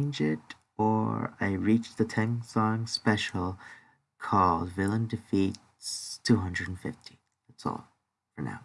change it or I reach the 10 song special called Villain Defeats 250. That's all for now.